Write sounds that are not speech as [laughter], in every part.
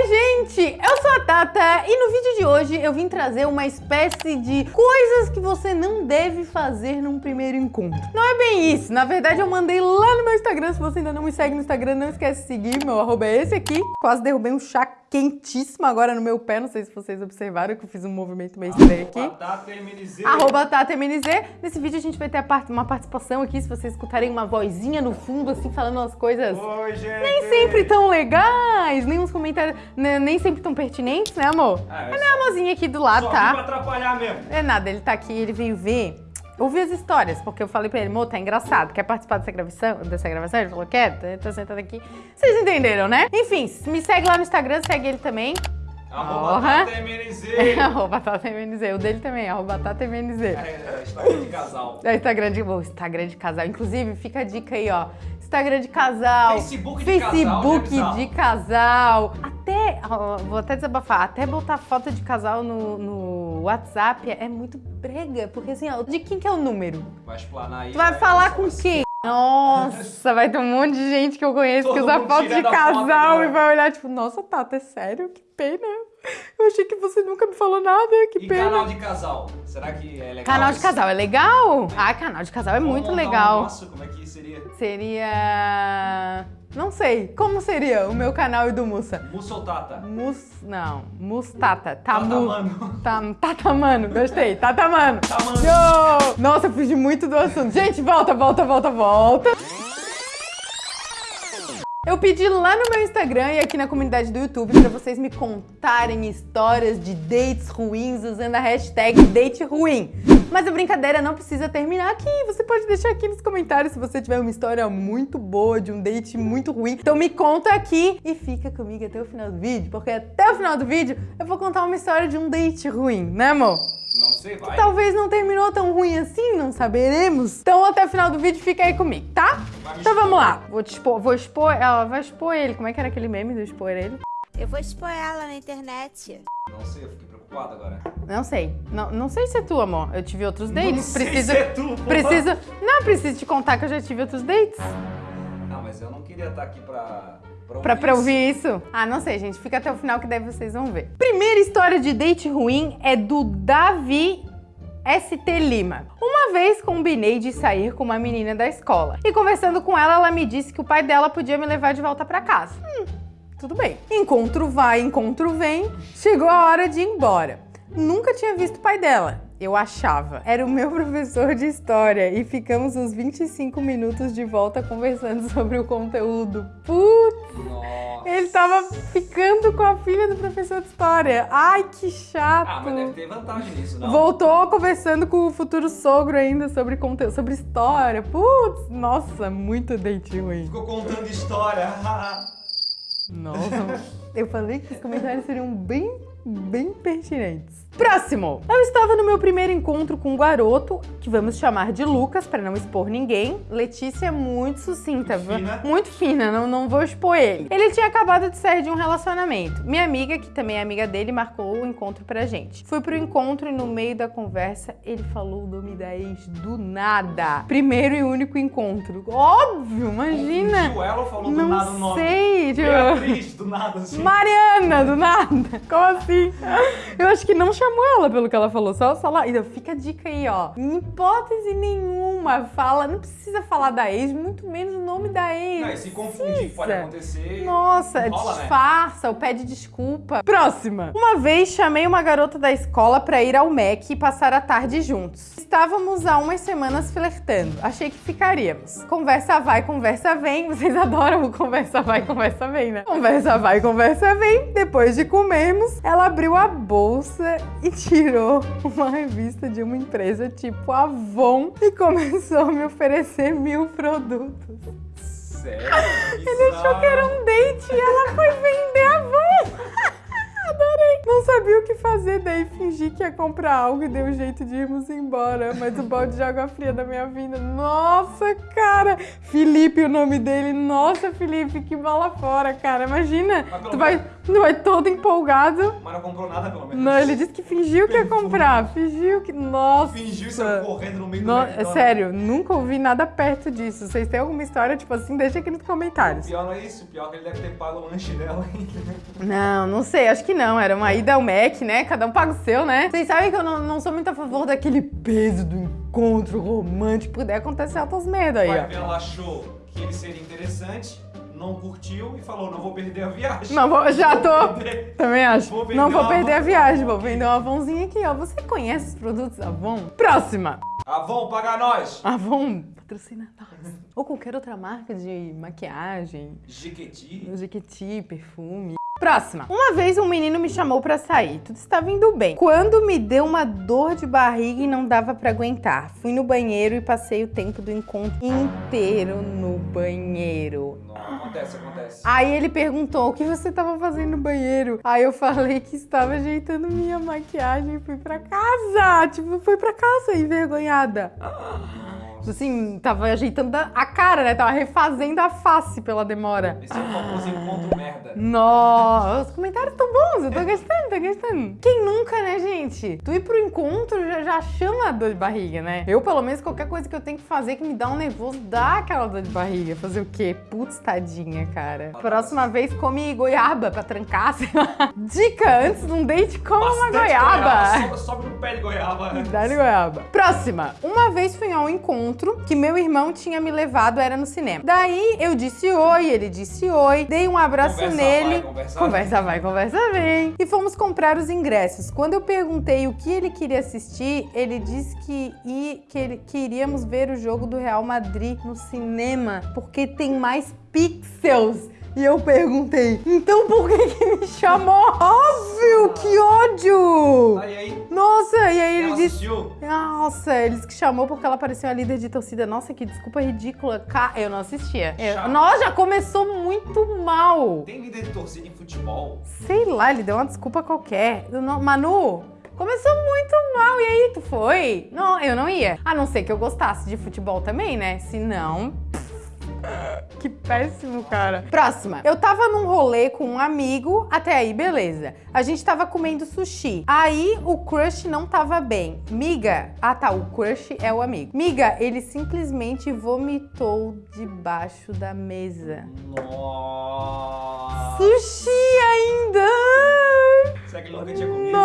Oi, gente! Eu sou a Tata e no vídeo de hoje eu vim trazer uma espécie de coisas que você não deve fazer num primeiro encontro. Não é bem isso, na verdade eu mandei lá no meu Instagram, se você ainda não me segue no Instagram, não esquece de seguir, meu arroba é esse aqui. Quase derrubei um chá quentíssimo agora no meu pé, não sei se vocês observaram que eu fiz um movimento meio estranho aqui. Arroba TataMNZ. Nesse vídeo a gente vai ter uma participação aqui, se vocês escutarem uma vozinha no fundo, assim, falando umas coisas... Oi, gente. Nem sempre tão legais, nem uns comentários nem sempre tão pertinentes, né, amor? Ah, é é só- minha amorzinha aqui do lado, Só tá? atrapalhar mesmo. É nada, ele tá aqui, ele veio ver, ouvir as histórias, porque eu falei pra ele, amor, tá engraçado, quer participar dessa gravação? Dessa gravação? Ele falou, quer, tô sentado aqui. Vocês entenderam, né? Enfim, me segue lá no Instagram, segue ele também. Arroba Porra. TataMNZ. [laughs] arroba TataMNZ, o dele também, arroba TataMNZ. É, é, Instagram de casal. É Instagram de, o Instagram de casal. Inclusive, fica a dica aí, ó. Instagram de casal. Facebook de casal, né, Facebook bizarro? de casal. Até, vou até desabafar, até botar foto de casal no, no WhatsApp é muito brega. Porque assim, ó, de quem que é o número? Vai explanar aí. Tu vai falar com quem? Nossa, vai ter um monte de gente que eu conheço que Todo usa mundo foto de casal foto, e né? vai olhar tipo, nossa, Tata, é sério? Que pena. Eu achei que você nunca me falou nada, que E pena. canal de casal? Será que é legal? Canal de isso? casal é legal? Ah, canal de casal é Vamos muito montar um legal. nosso, como é que seria? Seria. Não sei. Como seria o meu canal e do Mussa? Musso ou Tata? Mus. Não. Mustata. Tamu. Tatamano. Tá, tatamano. Gostei. Tatamano. Tatamano. Yo! Nossa, eu fugi muito do assunto. Gente, volta, volta, volta, volta. Eu pedi lá no meu Instagram e aqui na comunidade do YouTube pra vocês me contarem histórias de dates ruins usando a hashtag date ruim. Mas a brincadeira não precisa terminar aqui. Você pode deixar aqui nos comentários se você tiver uma história muito boa de um date muito ruim. Então me conta aqui e fica comigo até o final do vídeo, porque até o final do vídeo eu vou contar uma história de um date ruim, né, amor? Não sei, vai. Talvez não terminou tão ruim assim, não saberemos. Então até o final do vídeo fica aí comigo, tá? Então vamos lá. Vou te expor, vou expor, ela vai expor ele. Como é que era aquele meme do expor ele? Eu vou expor ela na internet. Não sei, eu fiquei preocupado agora. Não sei. Não, não sei se é tu, amor. Eu tive outros dates. Não sei preciso se é tu, porra. preciso Não, preciso te contar que eu já tive outros dates. Não, mas eu não queria estar aqui pra... Pra, Pra, pra ouvir isso? Ah, não sei, gente. Fica até o final que daí vocês vão ver. Primeira história de date ruim é do Davi ST Lima. Uma vez combinei de sair com uma menina da escola. E conversando com ela, ela me disse que o pai dela podia me levar de volta pra casa. Hum, tudo bem. Encontro vai, encontro vem. Chegou a hora de ir embora. Nunca tinha visto o pai dela. Eu achava. Era o meu [laughs] professor de história e ficamos uns 25 minutos de volta conversando [laughs] sobre o conteúdo. Putz, Nossa. Ele tava ficando com a filha do professor de história. Ai, que chato. Ah, mas deve ter vantagem nisso, não? Voltou conversando com o futuro sogro ainda sobre conteúdo, sobre história. Putz, nossa, muito date ruim. Ficou contando história. [laughs] Nossa, eu falei que os comentários seriam bem, bem pertinentes. Próximo! Eu estava no meu primeiro encontro com um garoto, que vamos chamar de Lucas, para não expor ninguém. Letícia é muito sucinta, Muito fina. muito fina, não, não vou expor ele. Ele tinha acabado de sair de um relacionamento. Minha amiga, que também é amiga dele, marcou o encontro pra gente. Fui pro encontro e no meio da conversa, ele falou o nome da ex do nada. Primeiro e único encontro. Óbvio, imagina! Confundiu ela ou falou do Não nada o nome? sei, tipo... Beatriz, do nada assim. Mariana, do nada. Como assim? Eu acho que não chamou ela pelo que ela falou, só, só lá. Então, fica a dica aí, ó. Em hipótese nenhuma, fala, não precisa falar da ex, muito menos o nome da ex. Não, e se confundir, pode acontecer. Nossa, Rola, né? disfarça ou pede desculpa. Próxima. Uma vez chamei uma garota da escola pra ir ao MEC e passar a tarde juntos. Estávamos há umas semanas flertando. Achei que ficaríamos. Conversa vai, conversa vem. Vocês adoram o conversa vai, conversa vem, né? Conversa vai, conversa vem. Depois de comermos, ela abriu a bolsa e tirou uma revista de uma empresa tipo Avon e começou a me oferecer mil produtos. Sério? Ele achou que era um date e ela foi vender a van. [laughs] Adorei. Não sabia o que fazer daí fingir que ia comprar algo e deu um jeito de irmos embora. Mas o balde de água fria da minha vida. Nossa, cara! Felipe, o nome dele. Nossa, Felipe, que bola fora, cara. Imagina, tu vai, tu vai todo empolgado. Mas não comprou nada, pelo menos. Não, ele disse que fingiu que ia comprar. Fingiu que. Nossa. Fingiu saiu correndo no meio No- do é McDonald's. sério, nunca ouvi nada perto disso. Vocês têm alguma história, tipo assim, deixa aqui nos O comentários. pior não é isso, o pior é que ele deve ter pago o lanche dela ainda. Não, não sei, acho que não. Era uma ida ao Mac, né? Cada um paga o seu, né? Vocês sabem que eu não, não sou muito a favor daquele peso do encontro romântico. Puder acontecer altas merda aí, Vai ó. ela achou que ele seria interessante, não curtiu e falou, não vou perder a viagem. Não, vou, já [laughs] Vou tô. perder. Também acho. Vou não vou perder a viagem, vou vender uma Avonzinha aqui, ó. Você conhece os produtos Avon? Próxima! Avon, paga nós! Avon patrocina nós. Ou qualquer outra marca de maquiagem, Jequiti. Jequiti, perfume. Próxima. Uma vez um menino me chamou pra sair. Tudo estava indo bem. Quando me deu uma dor de barriga e não dava pra aguentar. Fui no banheiro e passei o tempo do encontro inteiro no banheiro. Acontece, acontece. Aí ele perguntou o que você estava fazendo no banheiro. Aí eu falei que estava ajeitando minha maquiagem e fui pra casa. Tipo, fui pra casa envergonhada. Assim, tava ajeitando a cara, né? Tava refazendo a face pela demora. Esse é o famoso encontro merda. Nossa, os comentários tão bons, eu tô gostando, tô gostando. Quem nunca, né, gente? Tu ir pro encontro já, já chama a dor de barriga, né? Eu, pelo menos, qualquer coisa que eu tenho que fazer que me dá um nervoso, dá aquela dor de barriga. Fazer o quê? Putz, tadinha, cara. Próxima vez, come goiaba pra trancar, sei lá. Dica, antes de um date, coma uma Bastante goiaba. Sobe, sobe no pé de goiaba. Dá-lhe goiaba. Próxima. Uma vez fui a um encontro que meu irmão tinha me levado, era no cinema. Daí eu disse oi, ele disse oi, dei um abraço Conversa nele. vai, conversa conversa vai, conversa vem. E fomos comprar os ingressos. Quando eu perguntei o que ele queria assistir, ele disse que, i- que, ele- que iríamos ver o jogo do Real Madrid no cinema, porque tem mais pixels. E eu perguntei, então por que que me chamou? Óbvio, que ódio! Assistiu? Nossa, eles que chamou porque ela parecia a líder de torcida. Nossa, que desculpa ridícula. Eu não assistia. Eu-. Nossa, já começou muito mal. Tem líder de torcida em futebol? Sei lá, ele deu uma desculpa qualquer. Não- Manu, começou muito mal. E aí, tu foi? Não, eu não ia. A não ser que eu gostasse de futebol também, né? Se não. Que péssimo, cara. Próxima. Eu tava num rolê com um amigo, até aí, beleza. A gente tava comendo sushi. Aí o crush não tava bem. Miga. Ah, tá. O crush é o amigo. Miga, ele simplesmente vomitou debaixo da mesa. Nossa. Sushi ainda! Será que ele nunca tinha comido? No-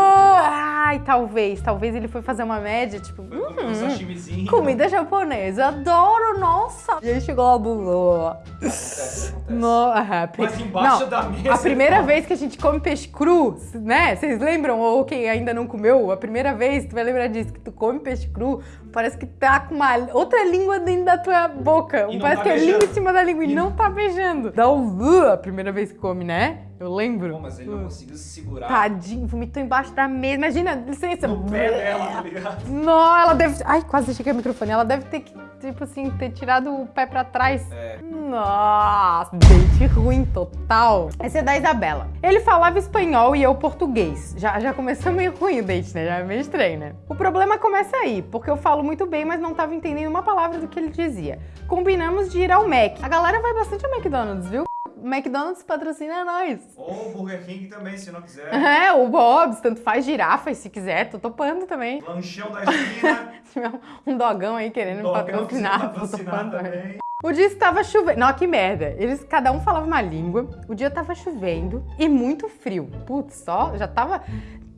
Ai, talvez. Talvez ele foi fazer uma média, tipo, comer um hum, sashimizinho. comida japonesa. Adoro, nossa. E aí chegou lá, acontece. No, pri- Mas embaixo Não, da mesa. A primeira vez que a gente come peixe cru, né? Vocês lembram? Ou quem ainda não comeu, a primeira vez, tu vai lembrar disso, que tu come peixe cru, parece que tá com uma outra língua dentro da tua boca. E não parece tá que é beijando. língua em cima da língua e, E- não tá beijando. Dá um a primeira vez que come, né? Eu lembro. Pô, mas ele não conseguiu se segurar Tadinho, vomitou embaixo da mesa. Imagina, licença. no pé dela, tá ligado? Não, ela deve. Ai, quase deixei cair o microfone. Ela deve ter que, tipo assim, ter tirado o pé pra trás. É. Nossa, date ruim total. Esse é da Isabela. Ele falava espanhol e eu português. Já, já começou meio ruim o date, né? Já é meio estranho, né? O problema começa aí, porque eu falo muito bem, mas não tava entendendo uma palavra do que ele dizia. Combinamos de ir ao Mac. A galera vai bastante ao McDonald's, viu? O McDonald's patrocina nós. Ou o Burger King também, se não quiser. [laughs] É, o Bob's, tanto faz girafas se quiser, tô topando também. Lanchão da esquina. [laughs] Um dogão aí querendo Dogão patrocinar, tô topando também. também. O dia estava chovendo. Não, que merda. Eles, cada um falava uma língua. O dia tava chovendo e muito frio. Putz, só já tava.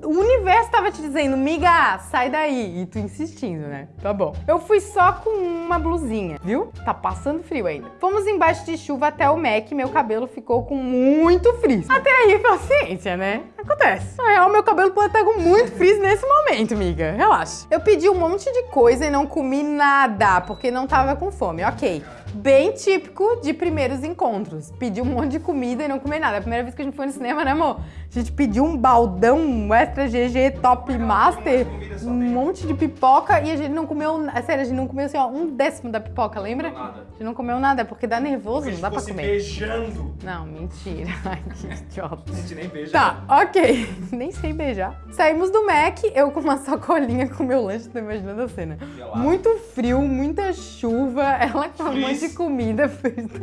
O universo tava te dizendo, miga, sai daí. E tu insistindo, né? Tá bom. Eu fui só com uma blusinha, viu? Tá passando frio ainda. Fomos embaixo de chuva até o Mac. Meu cabelo ficou com muito frizz. Até aí, paciência, né? Acontece. Na real, meu cabelo pode estar com muito frizz nesse momento, miga. Relaxa. Eu pedi um monte de coisa e não comi nada, porque não tava com fome. Ok. Bem típico de primeiros encontros. Pedi um monte de comida e não comi nada. É a primeira vez que a gente foi no cinema, né, amor? A gente pediu um baldão, um extra GG top um master, monte de comida só um monte de pipoca e a gente não comeu, é sério, a gente não comeu assim, ó, um décimo da pipoca, lembra? Nada. A gente não comeu nada, porque dá nervoso, Porque não dá pra comer. beijando. Não, mentira. [laughs] Ai, que idiota. A gente nem beija. Tá, ok. [laughs] Nem sei beijar. Saímos do Mac, eu com uma sacolinha com meu lanche, tô imaginando a cena. Gelado. Muito frio, muita chuva, ela com um monte de comida. [laughs] Frizz do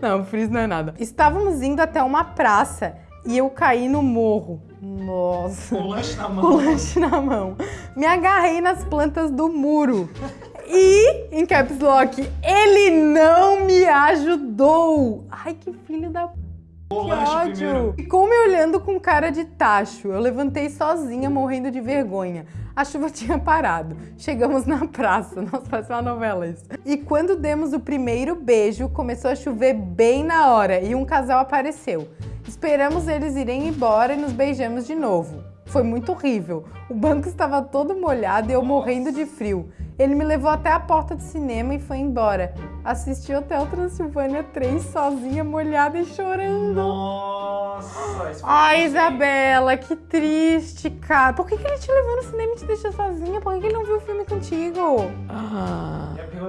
Não, frizz não é nada. Estávamos indo até uma praça e eu caí no morro. Nossa. Com o lanche na Com o mão. lanche na mão. Me agarrei nas plantas do muro. E, em caps lock, ele não me ajudou. Ai, que filho da que ódio! primeiro. Ficou me olhando com cara de tacho. Eu levantei sozinha, morrendo de vergonha. A chuva [laughs] tinha parado. Chegamos na praça. [laughs] Nossa, parece uma novela isso. E quando demos o primeiro beijo, começou a chover bem na hora e um casal apareceu. Esperamos eles irem embora e nos beijamos de novo. Foi muito horrível. O banco estava todo molhado e eu morrendo de frio. Ele me levou até a porta do cinema e foi embora. Assisti Hotel Transilvânia 3 sozinha, molhada e chorando. Nossa, isso Ai? Isabela, que triste, cara. Por que, que ele te levou no cinema e te deixou sozinha? Por que, que ele não viu o filme contigo? Ah.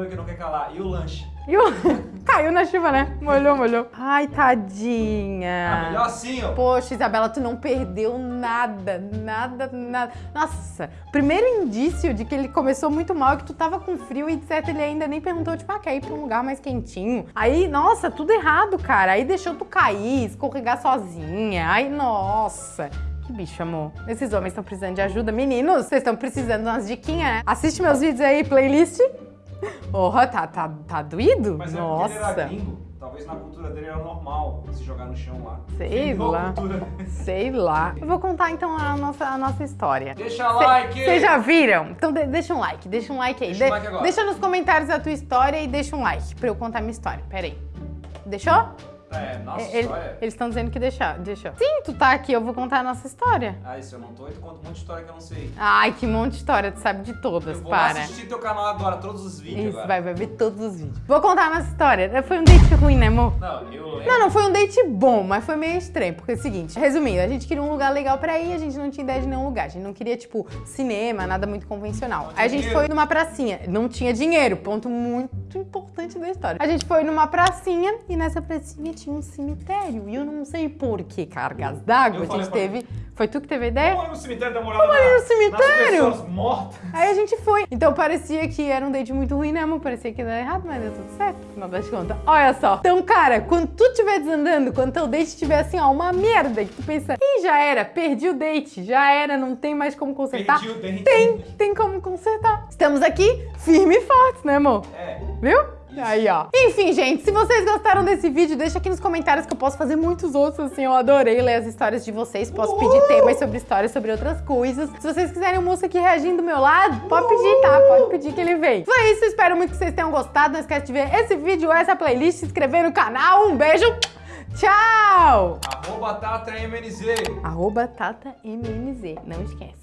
Que não quer calar. E o lanche? E o... [laughs] Caiu na chuva, né? Molhou, molhou. Ai, Ah, tadinha. melhor assim, ó. Poxa, Isabela, tu não perdeu nada, nada, nada. Nossa, primeiro indício de que ele começou muito mal é que tu tava com frio e de certo ele ainda nem perguntou, tipo, ah, quer ir pra um lugar mais quentinho? Aí, nossa, tudo errado, cara. Aí deixou tu cair, escorregar sozinha. Ai, nossa. Que bicho, amor. Esses homens estão precisando de ajuda. Meninos, vocês estão precisando de umas diquinhas, né? Assiste meus vídeos aí, playlist. [laughs] Porra, tá, tá, tá doído? Mas é porque ele era Nossa. gringo. Talvez na cultura dele era normal se jogar no chão lá. Sei lá. cultura. Sei lá. Eu vou contar então a nossa, a nossa história. Deixa like! Vocês já viram? Então de- deixa um like, deixa um like aí. Deixa um De- like agora. deixa nos comentários a tua história e deixa um like pra eu contar minha história. Pera aí. Deixou? É, nossa Ele- história. Eles estão dizendo que deixou. deixou. Sim, tu tá aqui, eu vou contar a nossa história. Ah, isso eu não tô, eu conto um monte de história que eu não sei. Ai, que monte de história, tu sabe de todas, Eu vou para. assistir teu canal agora, todos os vídeos Isso, agora. vai, vai ver todos os vídeos. Vou contar a nossa história. Foi um date ruim, né, amor? Não, eu lembro. Não, não foi um date bom, mas foi meio estranho. Porque é o seguinte, resumindo, a gente queria um lugar legal pra ir, a gente não tinha ideia de nenhum lugar. A gente não queria, tipo, cinema, nada muito convencional. A gente foi numa pracinha. Não tinha dinheiro, ponto muito importante da história. A gente foi numa pracinha e nessa pracinha tinha um cemitério. E eu não sei por que cargas d'água a gente teve. Foi tu que teve a ideia? Vamos ali no cemitério olhada ali na- no cemitério? Nas pessoas mortas. Aí a gente foi. Então parecia que era um date muito ruim, né, amor? Parecia que ia dar errado, mas deu tudo certo, no final das contas. Olha só. Então, cara, quando tu estiver desandando, quando teu date estiver assim, ó, uma merda, que tu pensa, ih, já era, perdi o date, já era, não tem mais como consertar. Perdi o dente. Tem, tem como consertar. Estamos aqui, firme e fortes, né, amor? É. Viu? Aí, ó. Enfim, gente, se vocês gostaram desse vídeo, deixa aqui nos comentários que eu posso fazer muitos outros, assim. Eu adorei ler as histórias de vocês. Posso pedir temas sobre histórias, sobre outras coisas. Se vocês quiserem um moço aqui reagindo do meu lado, pode pedir, tá? Pode pedir que ele vem. Foi isso, espero muito que vocês tenham gostado. Não esquece de ver esse vídeo, essa playlist, se inscrever no canal. Um beijo, tchau! Arroba Tata MNZ. Arroba Tata MNZ, não esquece.